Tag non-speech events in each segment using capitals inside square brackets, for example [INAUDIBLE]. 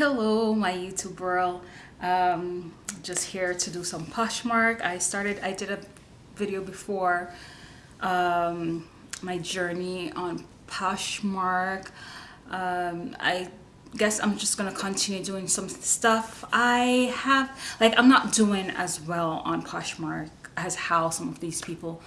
hello my youtube world. Um, just here to do some poshmark. I started i did a video before um, my journey on poshmark. Um, i guess i'm just gonna continue doing some stuff i have like i'm not doing as well on poshmark as how some of these people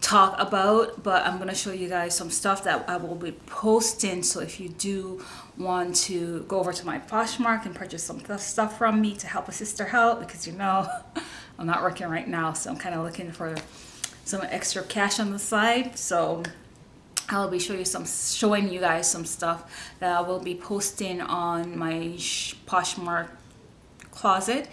talk about but i'm going to show you guys some stuff that i will be posting. So if you do want to go over to my poshmark and purchase some stuff from me to help a sister out because you know [LAUGHS] i'm not working right now so i'm kind of looking for some extra cash on the side. So i'll be showing you some showing you guys some stuff that i will be posting on my poshmark closet.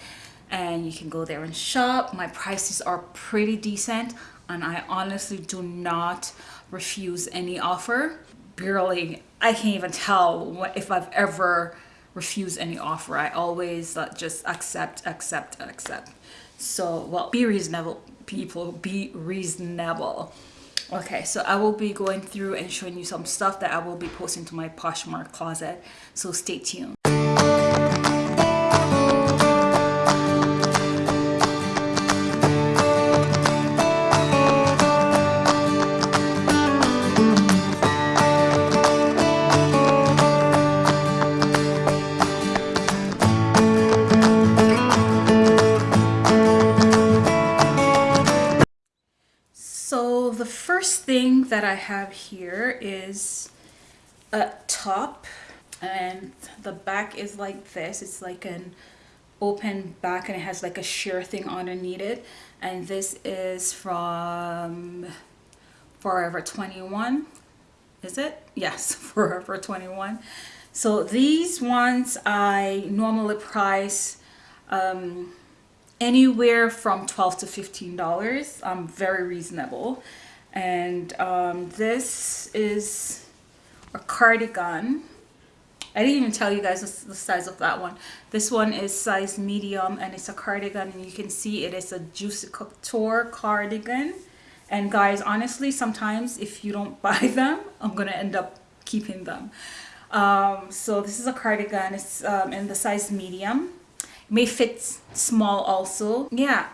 And you can go there and shop. My prices are pretty decent and I honestly do not refuse any offer. Barely, I can't even tell if I've ever refused any offer. I always uh, just accept, accept, accept. So, well, be reasonable, people, be reasonable. Okay, so I will be going through and showing you some stuff that I will be posting to my Poshmark closet. So stay tuned. That I have here is a top and the back is like this. It's like an open back and it has like a sheer thing underneath it. And this is from Forever 21. Is it? [LAUGHS] Yes, [LAUGHS] Forever 21. So these ones I normally price um, anywhere from 12 to $15. I'm very reasonable and um, this is a cardigan. I didn't even tell you guys the, size of that one. This one is size medium and it's a cardigan and you can see it is a Juicy Couture cardigan. And guys honestly sometimes if you don't [LAUGHS] buy them I'm gonna end up keeping them. Um, so this is a cardigan. It's um, in the size medium. It may fit small also. Yeah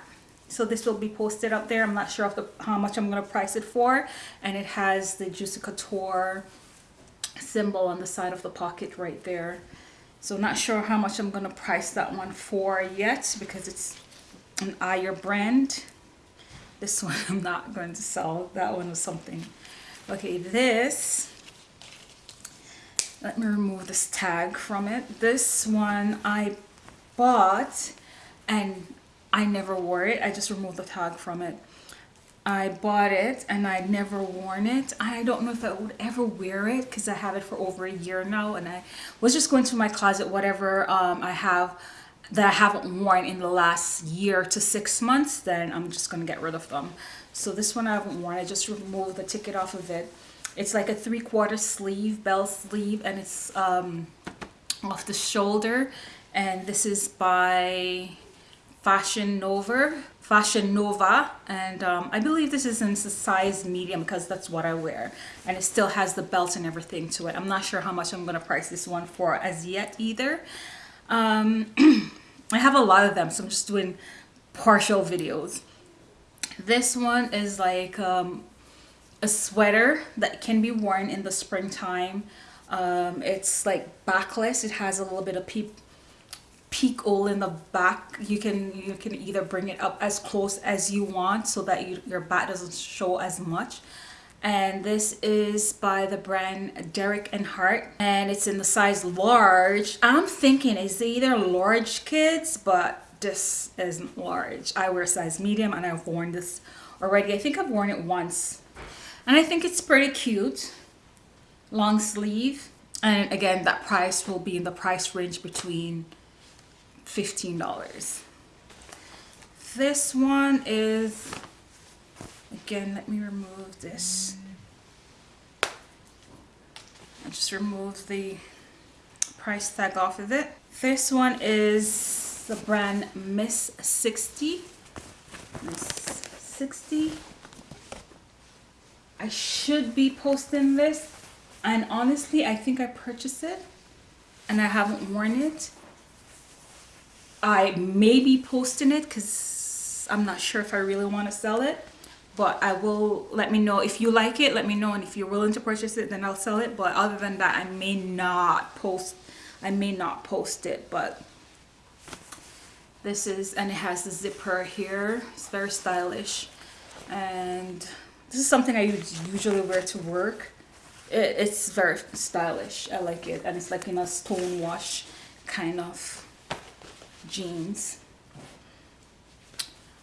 so this will be posted up there. I'm not sure of the how much i'm going to price it for. And it has the juicy couture symbol on the side of the pocket right there. So not sure how much i'm going to price that one for yet because it's an Ayer brand. This [LAUGHS] one i'm not going to sell. That one was something. Okay this let me remove this tag from it. This one i bought and I never wore it. I just removed the tag from it. I bought it and I never worn it. I don't know if I would ever wear it because I have it for over a year now and I was just going to my closet whatever um, I have that I haven't worn in the last year to six months then I'm just going to get rid of them. So this one I haven't worn. I just removed the ticket off of it. It's like a three-quarter sleeve, bell sleeve and it's um, off the shoulder and this is by Fashion Nova, Fashion Nova, and um, I believe this is in the size medium because that's what I wear. And it still has the belt and everything to it. I'm not sure how much I'm going to price this one for as yet either. Um, [CLEARS THROAT] I have a lot of them, so I'm just doing partial videos. This one is like um, a sweater that can be worn in the springtime. Um, it's like backless. It has a little bit of peep peak hole in the back. You can you can either bring it up as close as you want so that you, your back doesn't show as much. And this is by the brand Derek and Hart and it's in the size large. I'm thinking it's either large kids but this isn't large. I wear size medium and I've worn this already. I think I've worn it once. And I think it's pretty cute. Long sleeve. And again that price will be in the price range between $15. This one is, again, let me remove this. I just remove the price tag off of it. This one is the brand Miss 60. Miss 60. I should be posting this and honestly I think I purchased it and I haven't worn it. I may be posting it because I'm not sure if I really want to sell it. But I will let me know if you like it. Let me know. And if you're willing to purchase it, then I'll sell it. But other than that, I may not post. I may not post it. But this is, and it has the zipper here. It's very stylish. And this is something I usually wear to work. It, it's very stylish. I like it. And it's like in a stone wash kind of jeans.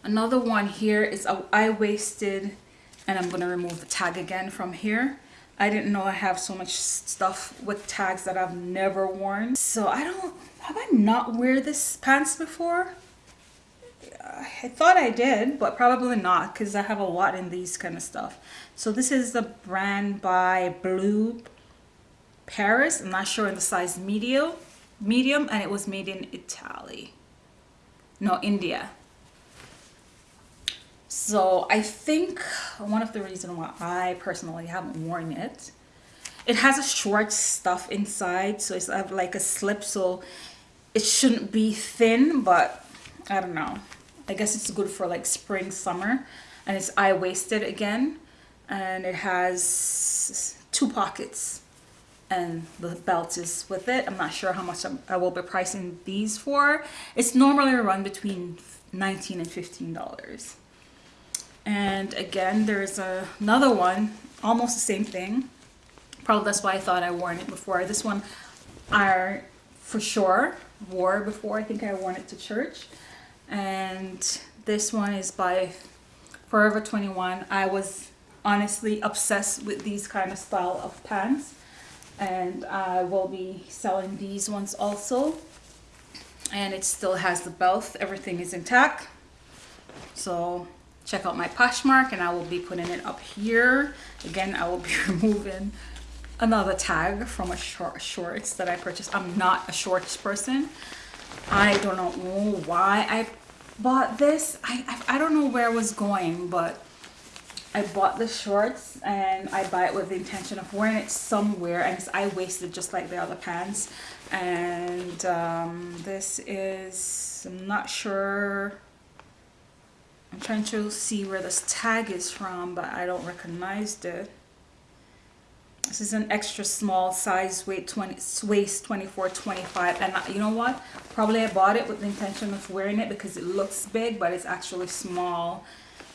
Another one here is a high-waisted, and I'm to remove the tag again from here. I didn't know I have so much stuff with tags that I've never worn. So I don't, have I not wear this pants before? I thought I did, but probably not because I have a lot in these kind of stuff. So this is the brand by Blue Paris. I'm not sure in the size medium, medium, and it was made in Italy. No, India. So I think one of the reasons why I personally haven't worn it, it has a short stuff inside. So it's uh, like a slip. So it shouldn't be thin, but I don't know. I guess it's good for like spring, summer. And it's high-waisted again. And it has two pockets and the belt is with it. I'm not sure how much I'm, I will be pricing these for. It's normally run between 19 and $15. And again, there's a, another one, almost the same thing. Probably that's why I thought I worn it before. This one I for sure wore before. I think I worn it to church and this one is by Forever 21 I was honestly obsessed with these kind of style of pants and I will be selling these ones also. And it still has the belt. Everything is intact. So check out my Poshmark and I will be putting it up here. Again I will be [LAUGHS] removing another tag from a short shorts that I purchased. I'm not a shorts person. I don't know why I bought this. I, I, I don't know where I was going, but I bought the shorts and I buy it with the intention of wearing it somewhere and I wasted just like the other pants. And um, this is I'm not sure. I'm trying to see where this tag is from but I don't recognize it. This is an extra small size weight 20 waist 24 25 and you know what? Probably I bought it with the intention of wearing it because it looks big but it's actually small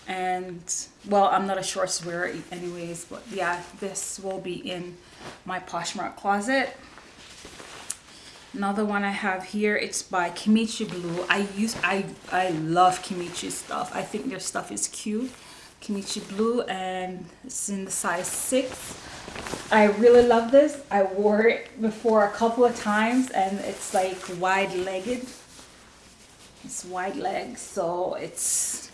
and well I'm not a shorts wearer anyways but yeah this will be in my Poshmark closet. Another one I have here it's by Kimchi Blue. I use I I love Kimchi stuff. I think their stuff is cute. Kimchi Blue and it's in the size 6 I really love this. I wore it before a couple of times and it's like wide legged. It's wide legs, so it's,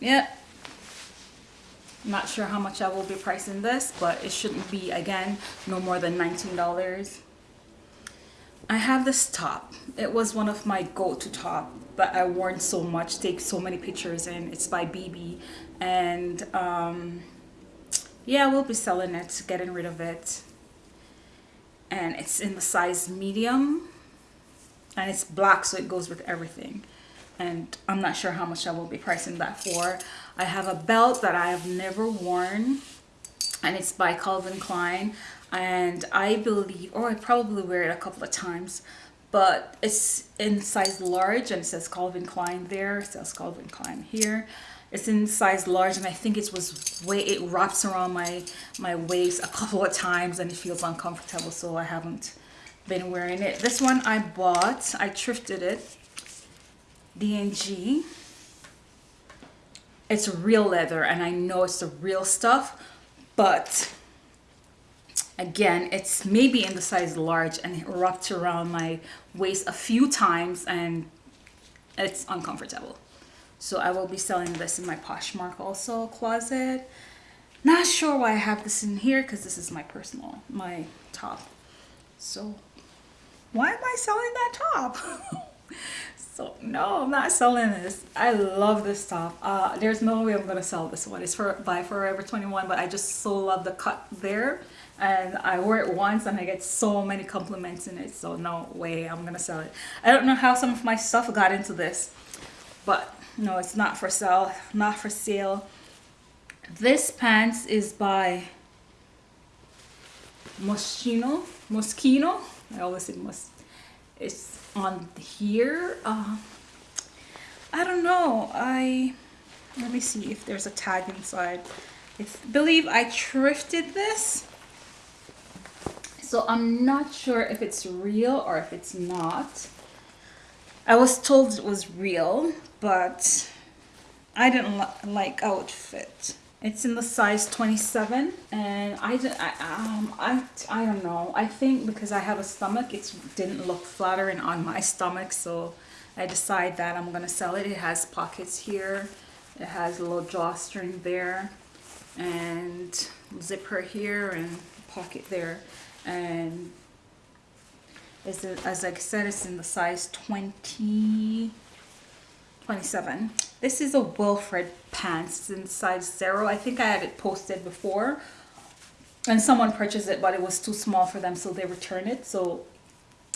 yeah. I'm not sure how much I will be pricing this, but it shouldn't be, again, no more than $19. I have this top. It was one of my go-to top but I worn so much, take so many pictures and it's by BB and um, yeah we'll be selling it getting rid of it and it's in the size medium and it's black so it goes with everything and I'm not sure how much I will be pricing that for. I have a belt that I have never worn and it's by Calvin Klein and I believe or I probably wear it a couple of times but it's in size large and it says Calvin Klein there it says Calvin Klein here. It's in size large and I think it was way it wraps around my my waist a couple of times and it feels uncomfortable so I haven't been wearing it. This one I bought I thrifted it D&G it's real leather and I know it's the real stuff but again it's maybe in the size large and it wrapped around my waist a few times and it's uncomfortable so I will be selling this in my Poshmark also closet. Not sure why I have this in here because this is my personal, my top. So why am I selling that top? [LAUGHS] so no, I'm not selling this. I love this top. Uh, there's no way I'm to sell this one. It's for by Forever 21, but I just so love the cut there and I wore it once and I get so many compliments in it so no way I'm gonna sell it I don't know how some of my stuff got into this but no it's not for sale not for sale this pants is by Moschino Moschino I always say Mos it's on here uh, I don't know I let me see if there's a tag inside I believe I thrifted this so I'm not sure if it's real or if it's not. I was told it was real, but I didn't li like how it fit. It's in the size 27 and I, I, um, I, I don't know. I think because I have a stomach, it didn't look flattering on my stomach. So I decide that I'm going to sell it. It has pockets here. It has a little drawstring there and zipper here and pocket there and it's as I said it's in the size 20 27 this is a Wilfred pants. In size zero. I think I had it posted before. And someone purchased it but it was too small for them so they returned it. So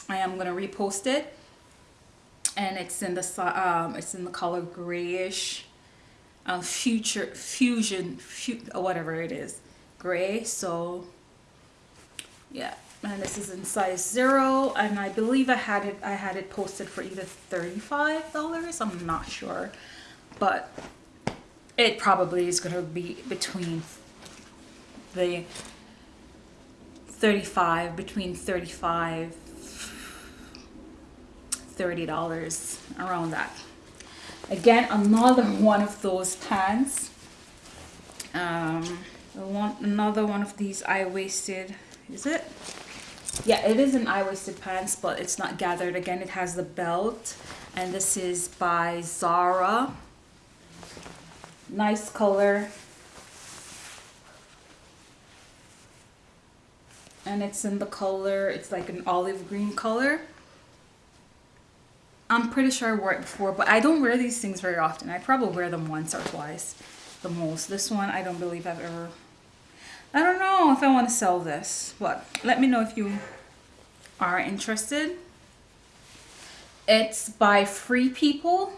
I am gonna repost it. And it's in the um, it's in the color grayish. Uh, future fusion fu whatever it is. Gray so yeah and this is in size zero and I believe I had it I had it posted for either $35 I'm not sure. But it probably is going to be between the 35 between 35 $30 around that. Again another one of those pants. Um, another one of these high-waisted is it? Yeah, it is an high-waisted pants, but it's not gathered. Again, it has the belt. And this is by Zara. Nice color. And it's in the color, it's like an olive green color. I'm pretty sure I wore it before, but I don't wear these things very often. I probably wear them once or twice the most. This one, I don't believe I've ever I don't know if I want to sell this, but let me know if you are interested. It's by Free People.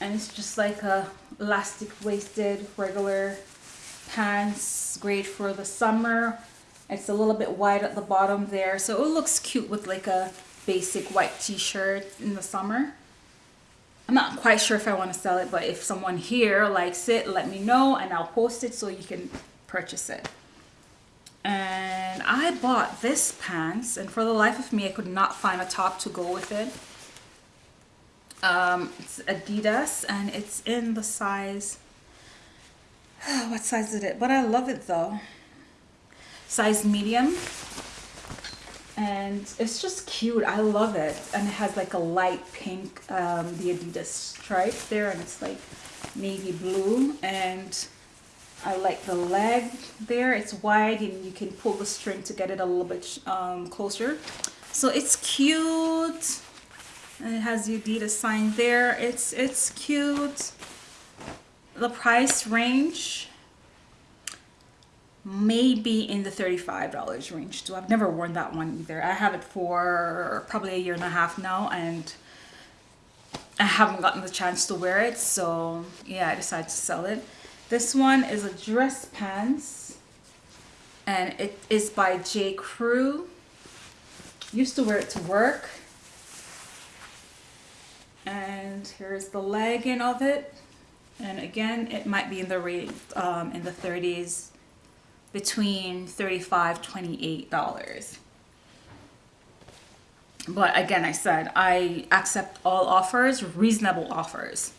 And it's just like a elastic waisted regular pants. Great for the summer. It's a little bit wide at the bottom there. So it looks cute with like a basic white t-shirt in the summer. I'm not quite sure if I want to sell it, but if someone here likes it, let me know and I'll post it so you can purchase it. And I bought this pants and for the life of me, I could not find a top to go with it. Um, it's Adidas and it's in the size, [SIGHS] what size is it? But I love it though. Size medium and it's just cute. I love it. And it has like a light pink um, the adidas stripe there and it's like navy blue. And i like the leg there. It's wide and you can pull the string to get it a little bit um, closer. So it's cute. And it has the adidas sign there. It's it's cute. The price range maybe in the $35 range too. I've never worn that one either. I have it for probably a year and a half now and I haven't gotten the chance to wear it so yeah I decided to sell it. This one is a dress pants and it is by J. Crew. Used to wear it to work and here's the legging of it and again it might be in the rate um, in the 30s between $35 $28 but again I said I accept all offers reasonable offers.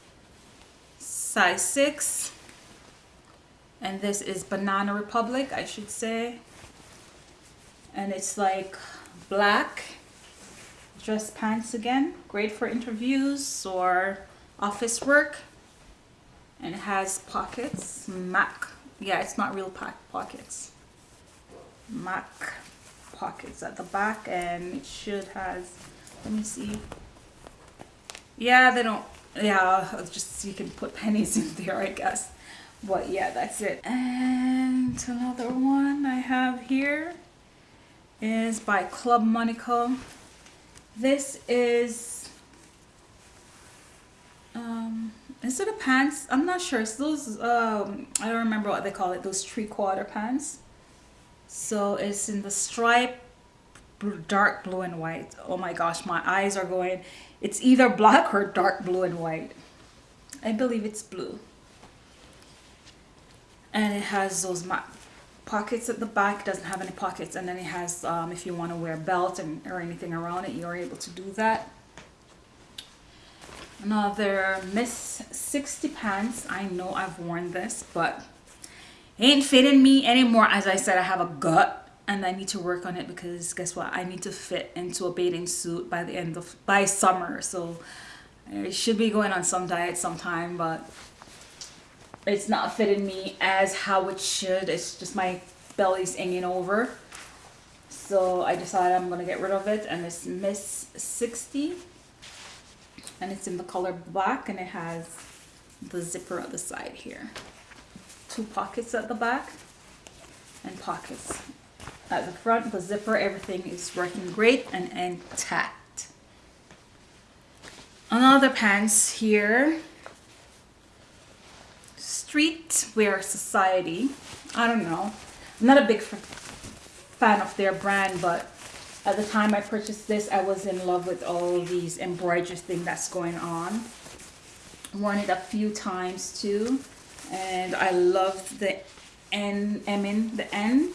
Size 6 and this is Banana Republic I should say. And it's like black dress pants again great for interviews or office work. And it has pockets MAC yeah it's not real pockets. MAC pockets at the back and it should has let me see. Yeah they don't yeah just you can put pennies [LAUGHS] in there I guess. But yeah that's it. And another one I have here is by Club Monaco. This is um it a pants I'm not sure. It's those um I don't remember what they call it those three quarter pants. So it's in the stripe dark blue and white. Oh my gosh my eyes are going it's either black or dark blue and white. I believe it's blue. And it has those pockets at the back doesn't have any pockets and then it has um, if you want to wear a belt and or anything around it you're able to do that another miss 60 pants i know i've worn this but ain't fitting me anymore as i said i have a gut and i need to work on it because guess what i need to fit into a bathing suit by the end of by summer so I should be going on some diet sometime but it's not fitting me as how it should. It's just my belly's hanging over. So I decided I'm to get rid of it. And it's Miss 60. And it's in the color black. And it has the zipper at the side here. Two pockets at the back. And pockets at the front. The zipper, everything is working great and intact. Another pants here street Streetwear Society. I don't know. I'm not a big fan of their brand, but at the time I purchased this, I was in love with all these embroidery thing that's going on. Worn it a few times too, and I love the N, I mean the N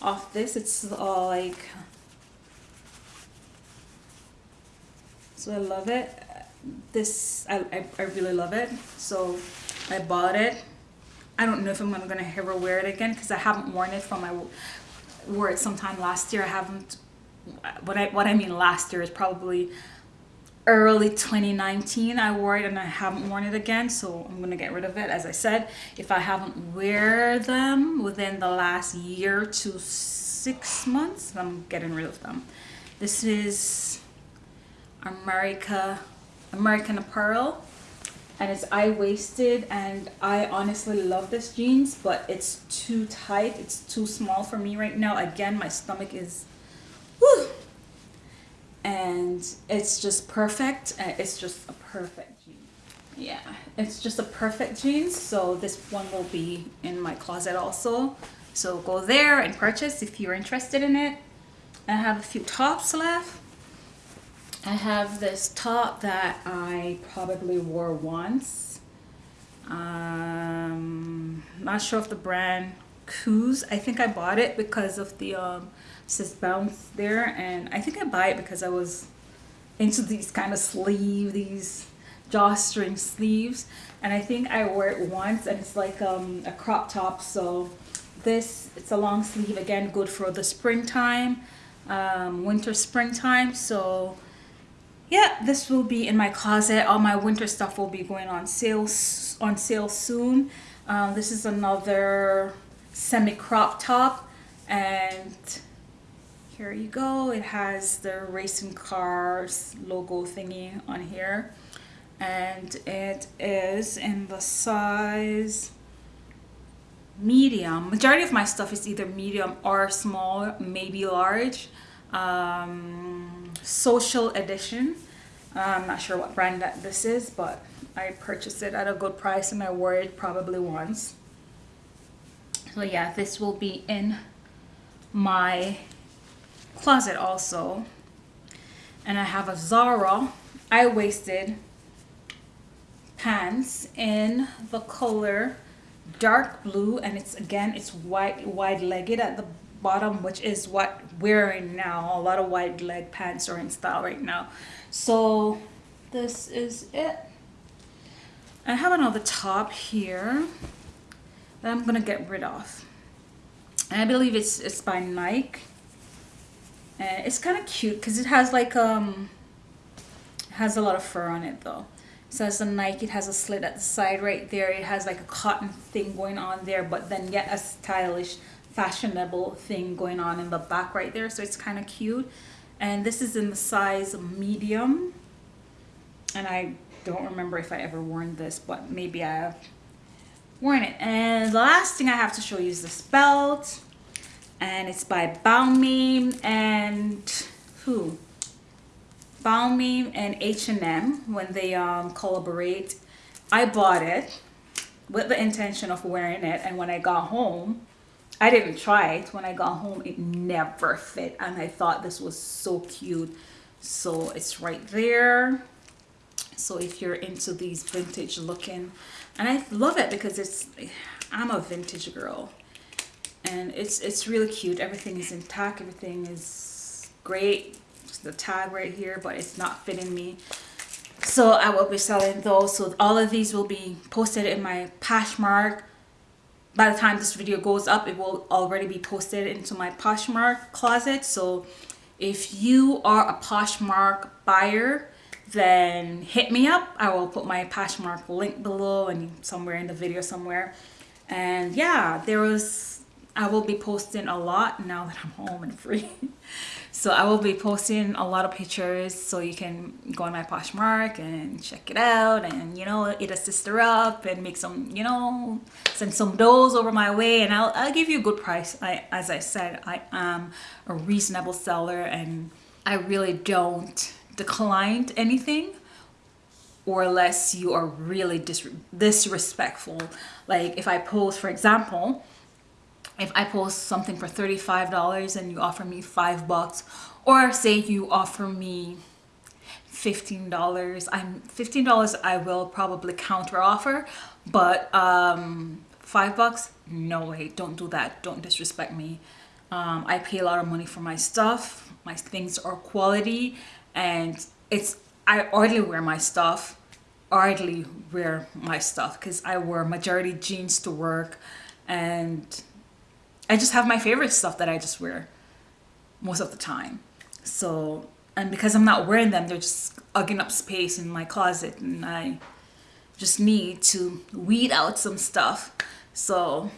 of this. It's all like, so I love it. This, I, I, I really love it. So I bought it. I don't know if I'm gonna ever wear it again because I haven't worn it from I wore it sometime last year. I haven't. What I what I mean last year is probably early 2019 I wore it and I haven't worn it again so I'm gonna get rid of it. As I said if I haven't wear them within the last year to six months I'm getting rid of them. This is America American Apparel and it's high-waisted and I honestly love this jeans but it's too tight it's too small for me right now. Again my stomach is whew, and it's just perfect it's just a perfect jeans yeah it's just a perfect jeans so this one will be in my closet also so go there and purchase if you're interested in it I have a few tops left I have this top that I probably wore once. Um, not sure if the brand Coos. I think I bought it because of the um, says bounce there, and I think I buy it because I was into these kind of sleeve, these drawstring sleeves, and I think I wore it once, and it's like um, a crop top. So this it's a long sleeve again, good for the springtime, um, winter, springtime. So yeah, this will be in my closet. All my winter stuff will be going on sale on sale soon. Um, this is another semi crop top and here you go. It has the racing cars logo thingy on here and it is in the size medium. Majority of my stuff is either medium or small, maybe large. Um, social edition i'm not sure what brand that this is but i purchased it at a good price and i wore it probably once so yeah this will be in my closet also. And i have a zara. I wasted pants in the color dark blue and it's again it's white wide-legged at the bottom which is what wearing now. A lot of wide leg pants are in style right now. So this is it. I have another top here that I'm gonna get rid of. And I believe it's it's by Nike and it's kind of cute because it has like um has a lot of fur on it though it says a Nike it has a slit at the side right there it has like a cotton thing going on there but then yet a stylish fashionable thing going on in the back right there so it's kind of cute and this is in the size medium and I don't remember if I ever worn this but maybe I have worn it. And the last thing I have to show you is this belt. And it's by Balmain and who? Balmain and H&M when they um, collaborate. I bought it with the intention of wearing it and when I got home I didn't try it when I got home it never fit and I thought this was so cute so it's right there so if you're into these vintage looking and I love it because it's I'm a vintage girl and it's it's really cute. Everything is intact. Everything is great. The tag right here but it's not fitting me. So I will be selling those. So all of these will be posted in my Poshmark. By the time this video goes up it will already be posted into my Poshmark closet. So if you are a Poshmark buyer then hit me up. I will put my Poshmark link below and somewhere in the video somewhere. And yeah there was I will be posting a lot now that I'm home and free. [LAUGHS] So I will be posting a lot of pictures so you can go on my Poshmark and check it out and you know eat a sister up and make some you know send some doughs over my way. And I'll, I'll give you a good price. I as I said I am a reasonable seller and I really don't decline anything or unless you are really dis disrespectful. Like if I post for example if I post something for $35 and you offer me five bucks or say you offer me $15 I'm $15 I will probably counter offer but um five bucks? No way don't do that don't disrespect me. Um, I pay a lot of money for my stuff my things are quality and it's I hardly wear my stuff hardly wear my stuff because I wear majority jeans to work and I just have my favorite stuff that I just wear most of the time. So, and because I'm not wearing them, they're just ugging up space in my closet and I just need to weed out some stuff. So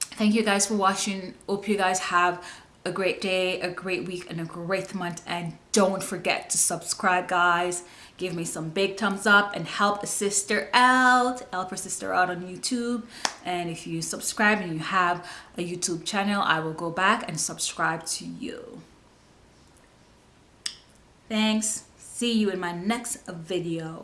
thank you guys for watching. Hope you guys have a great day, a great week, and a great month. And don't forget to subscribe, guys. Give me some big thumbs up and help a sister out. Help her sister out on YouTube. And if you subscribe and you have a YouTube channel, I will go back and subscribe to you. Thanks. See you in my next video.